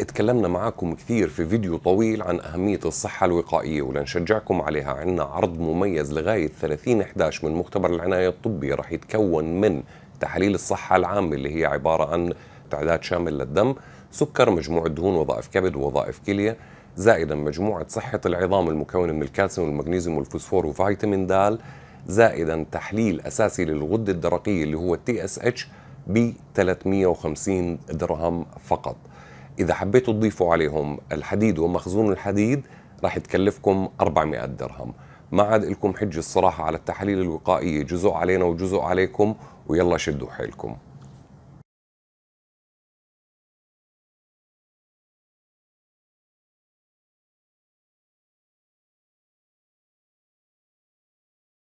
اتكلمنا معاكم كثير في فيديو طويل عن أهمية الصحة الوقائية ولنشجعكم عليها. عنا عرض مميز لغاية 30 11 من مختبر العناية الطبية رح يتكون من تحاليل الصحة العامة اللي هي عبارة عن تعداد شامل للدم سكر مجموعة دهون وظائف كبد ووظائف كلية زائدا مجموعة صحة العظام المكونة من الكالسيوم والمغنيسيوم والفوسفور وفيتامين د زائدا تحليل أساسي للغدة الدرقية اللي هو اتش ب 350 درهم فقط. إذا حبيتوا تضيفوا عليهم الحديد ومخزون الحديد راح تكلفكم 400 درهم. ما عاد لكم حجة الصراحة على التحاليل الوقائية جزء علينا وجزء عليكم ويلا شدوا حيلكم.